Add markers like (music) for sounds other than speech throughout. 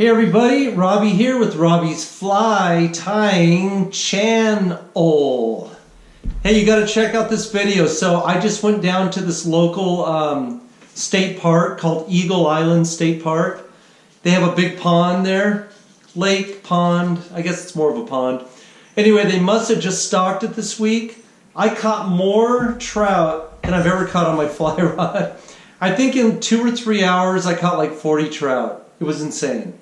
Hey everybody, Robbie here with Robbie's Fly Tying Channel. Hey, you gotta check out this video. So I just went down to this local um, state park called Eagle Island State Park. They have a big pond there, lake, pond, I guess it's more of a pond. Anyway, they must have just stocked it this week. I caught more trout than I've ever caught on my (laughs) fly rod. I think in two or three hours I caught like 40 trout. It was insane.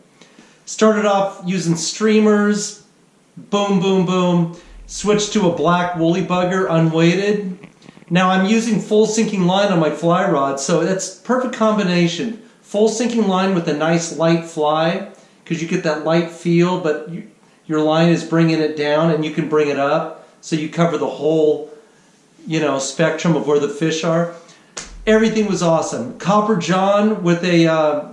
Started off using streamers, boom, boom, boom. Switched to a black woolly bugger, unweighted. Now I'm using full sinking line on my fly rod, so that's perfect combination. Full sinking line with a nice light fly, because you get that light feel, but you, your line is bringing it down and you can bring it up, so you cover the whole, you know, spectrum of where the fish are. Everything was awesome. Copper John with a, uh,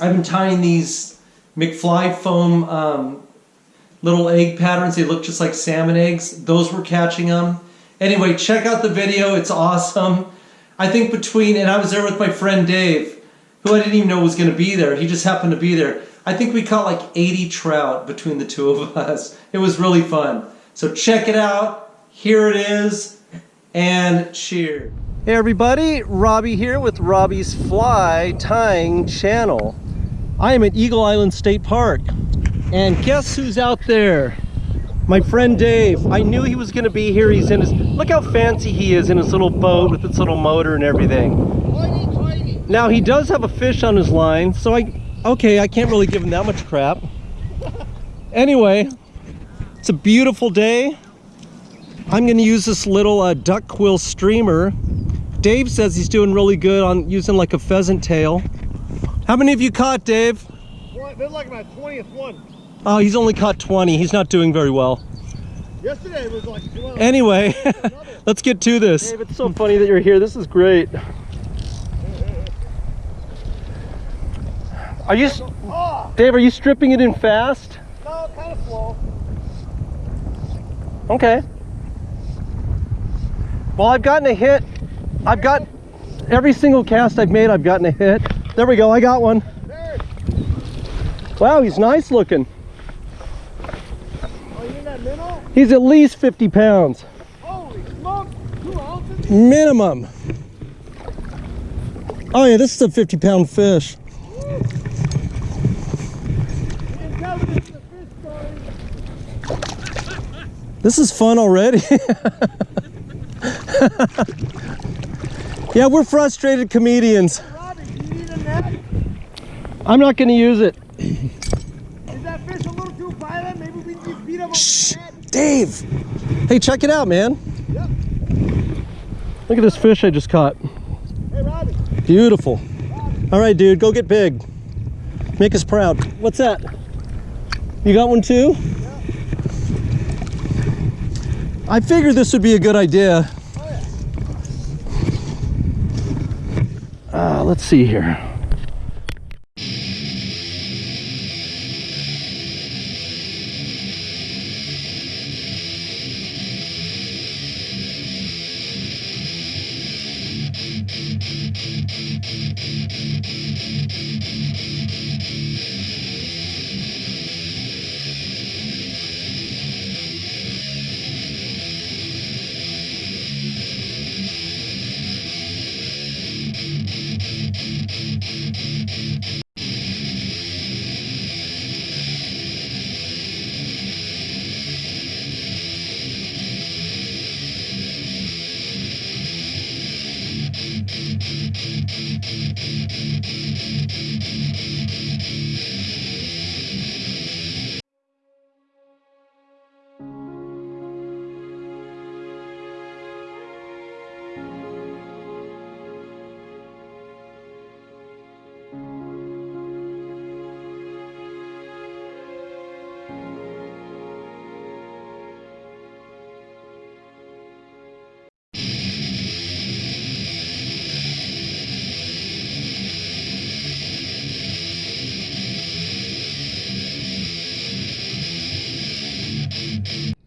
have been tying these McFly foam um, little egg patterns. They look just like salmon eggs. Those were catching them. Anyway, check out the video. It's awesome. I think between, and I was there with my friend Dave, who I didn't even know was going to be there. He just happened to be there. I think we caught like 80 trout between the two of (laughs) us. It was really fun. So check it out. Here it is. And cheers. Hey everybody, Robbie here with Robbie's Fly Tying Channel. I am at Eagle Island State Park. And guess who's out there? My friend Dave. I knew he was going to be here. He's in his, look how fancy he is in his little boat with its little motor and everything. Now he does have a fish on his line, so I, okay, I can't really give him that much crap. Anyway, it's a beautiful day. I'm going to use this little uh, duck quill streamer. Dave says he's doing really good on using like a pheasant tail. How many have you caught, Dave? Well, this is like my 20th one. Oh, he's only caught 20. He's not doing very well. Yesterday was like Anyway, (laughs) let's get to this. Dave, it's so funny that you're here. This is great. Are you, oh. Dave, are you stripping it in fast? No, kind of slow. Okay. Well, I've gotten a hit. I've got, every single cast I've made, I've gotten a hit. There we go, I got one. Wow, he's nice looking. Oh, he's at least 50 pounds. Smoke. Minimum. Oh yeah, this is a 50 pound fish. This is fun already. (laughs) yeah, we're frustrated comedians. I'm not going to use it. Is that fish a little too violent? Maybe we just beat him Shh, Dave. Hey, check it out, man. Yep. Look at this fish I just caught. Hey, Robbie. Beautiful. Robbie. All right, dude, go get big. Make us proud. What's that? You got one too? Yeah. I figured this would be a good idea. Oh, yeah. Uh, let's see here.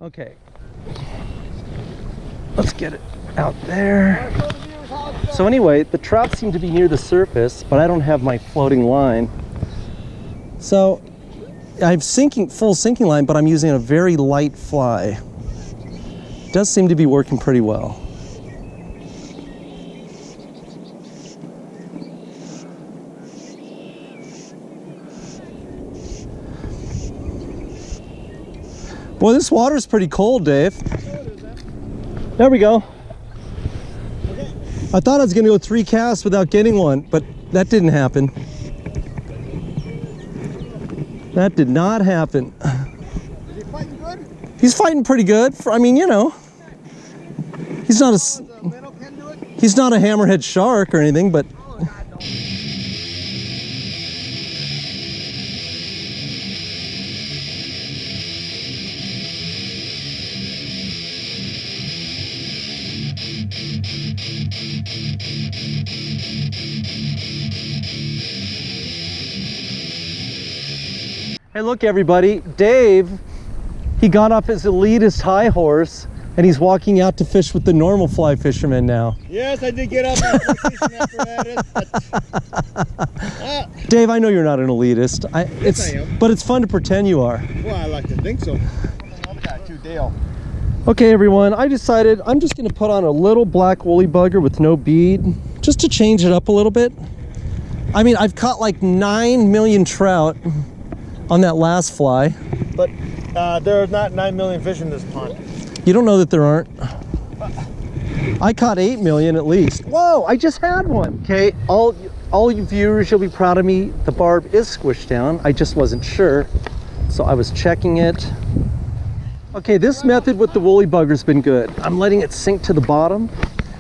Okay. Let's get it out there. So anyway, the trout seem to be near the surface, but I don't have my floating line. So I have sinking full sinking line, but I'm using a very light fly. Does seem to be working pretty well. Boy, this water's pretty cold, Dave. There we go. I thought I was gonna go three casts without getting one, but that didn't happen. That did not happen. Is he fighting good? He's fighting pretty good. For, I mean, you know, he's not a he's not a hammerhead shark or anything, but Hey, look, everybody. Dave, he got off his elitist high horse and he's walking out to fish with the normal fly fishermen now. Yes, I did get up on fishing apparatus, but (laughs) ah, Dave, I know you're not an elitist. I, it's, I am. But it's fun to pretend you are. well, I like to think so. Got you, Dale. Okay, everyone, I decided I'm just going to put on a little black woolly bugger with no bead just to change it up a little bit. I mean, I've caught like 9 million trout on that last fly. But uh, there are not 9 million fish in this pond. You don't know that there aren't. I caught 8 million at least. Whoa, I just had one. Okay, all all you viewers, you'll be proud of me. The barb is squished down. I just wasn't sure. So I was checking it. Okay, this method with the woolly bugger's been good. I'm letting it sink to the bottom.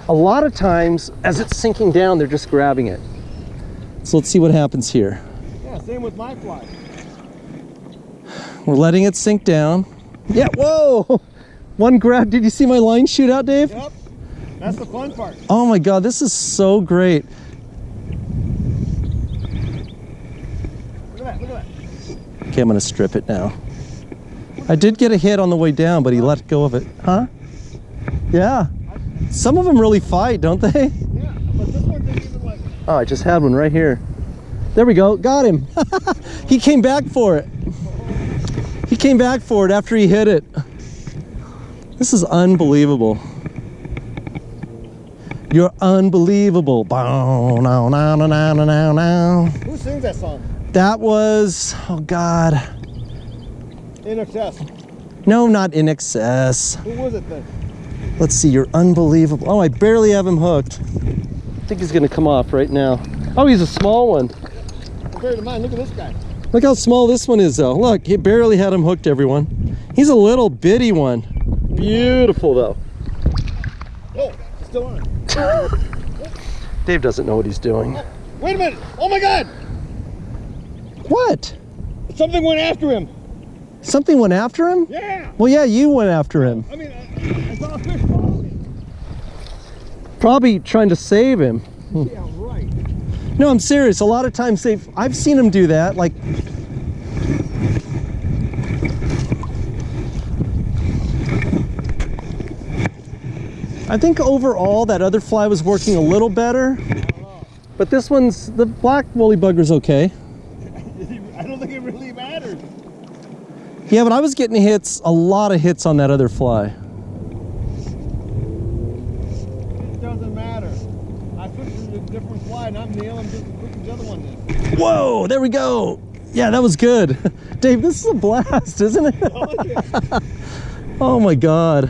A lot of times, as it's sinking down, they're just grabbing it. So let's see what happens here. Yeah, same with my fly. We're letting it sink down. Yeah, whoa! (laughs) One grab. Did you see my line shoot out, Dave? Yep. That's the fun part. Oh my god, this is so great. Look at that, look at that. Okay, I'm gonna strip it now. I did get a hit on the way down, but he let go of it. Huh? Yeah. Some of them really fight, don't they? Yeah, but this one didn't even like Oh, I just had one right here. There we go. Got him. (laughs) he came back for it. He came back for it after he hit it. This is unbelievable. You're unbelievable. Bow, now, now, now, now, now, now. Who sings that song? That was, oh God. INXS. No, not INXS. Who was it then? Let's see, you're unbelievable. Oh, I barely have him hooked. I think he's gonna come off right now. Oh, he's a small one. Compared to mine, look at this guy. Look how small this one is though. Look, he barely had him hooked, everyone. He's a little bitty one. Beautiful though. Oh, it's still on. (laughs) Dave doesn't know what he's doing. Wait a minute. Oh my God. What? Something went after him. Something went after him? Yeah. Well, yeah, you went after him. I mean, I, I saw a fish follow. Probably trying to save him. Hmm. Yeah, right. No, I'm serious. A lot of times they've, I've seen them do that. Like, I think overall that other fly was working a little better. But this one's, the black woolly bugger's okay. I don't think it really matters. Yeah, but I was getting hits, a lot of hits on that other fly. It doesn't matter. I fished a different fly and I'm nailing just as quick as the other one is. Whoa, there we go. Yeah, that was good. (laughs) Dave, this is a blast, isn't it? (laughs) Oh my God.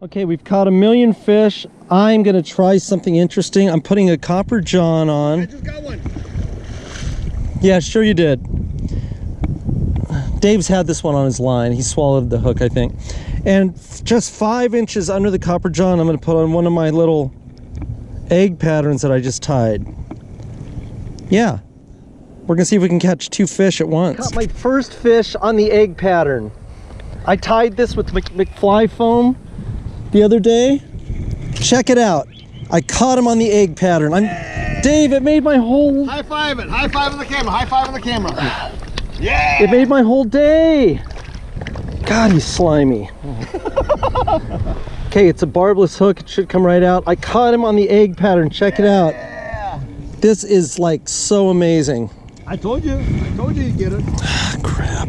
Okay, we've caught a million fish. I'm gonna try something interesting. I'm putting a copper john I on. just got one. Yeah, sure you did. Dave's had this one on his line. He swallowed the hook, I think. And just five inches under the copper john, I'm gonna put on one of my little egg patterns that I just tied. Yeah. We're gonna see if we can catch two fish at once. Caught my first fish on the egg pattern. I tied this with McFly foam the other day. Check it out. I caught him on the egg pattern. I'm Dave, it made my whole High five it. High five on the camera. High five on the camera. Yeah. It made my whole day. God, he's slimy. okay, it's a barbless hook. It should come right out. I caught him on the egg pattern. Check it out. Yeah. This is like so amazing. I told you. I told you you'd get it. (sighs) Crap.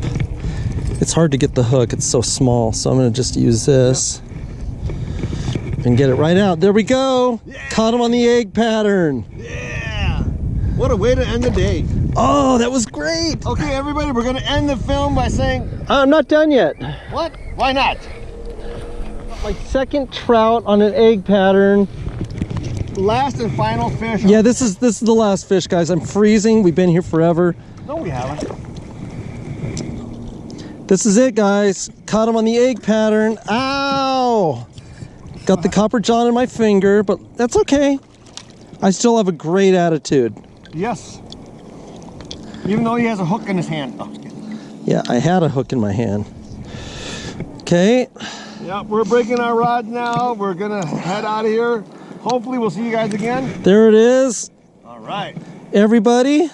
It's hard to get the hook. It's so small. So I'm going to just use this and get it right out. There we go. Caught him on the egg pattern. Yeah. What a way to end the day. Oh, that was great. Okay, everybody, we're gonna end the film by saying, uh, I'm not done yet. what? Why not? My second trout on an egg pattern. Last and final fish. Yeah, this is this is the last fish, guys. I'm freezing. We've been here forever. No, we haven't. This is it, guys. Caught him on the egg pattern. Ow! Got the copper john in my finger, but that's okay. I still have a great attitude. Yes. Even though he has a hook in his hand. Oh. Yeah, I had a hook in my hand. Okay. yeah, we're breaking our rod now. We're gonna head out of here. Hopefully, we'll see you guys again. There it is. All right. Everybody.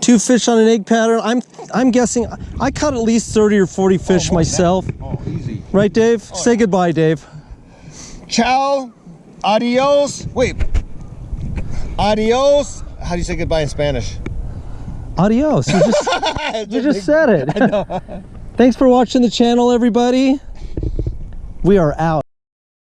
Two fish on an egg pattern. I'm I'm guessing I caught at least 30 or 40 fish oh, that. myself. Oh, easy. Right, Dave? Oh, Say goodbye, Dave. Ciao. Adios. Wait. Adios. How do you say goodbye in Spanish? Adios. You just (laughs) You just said it. Thanks for watching the channel, everybody. We are out.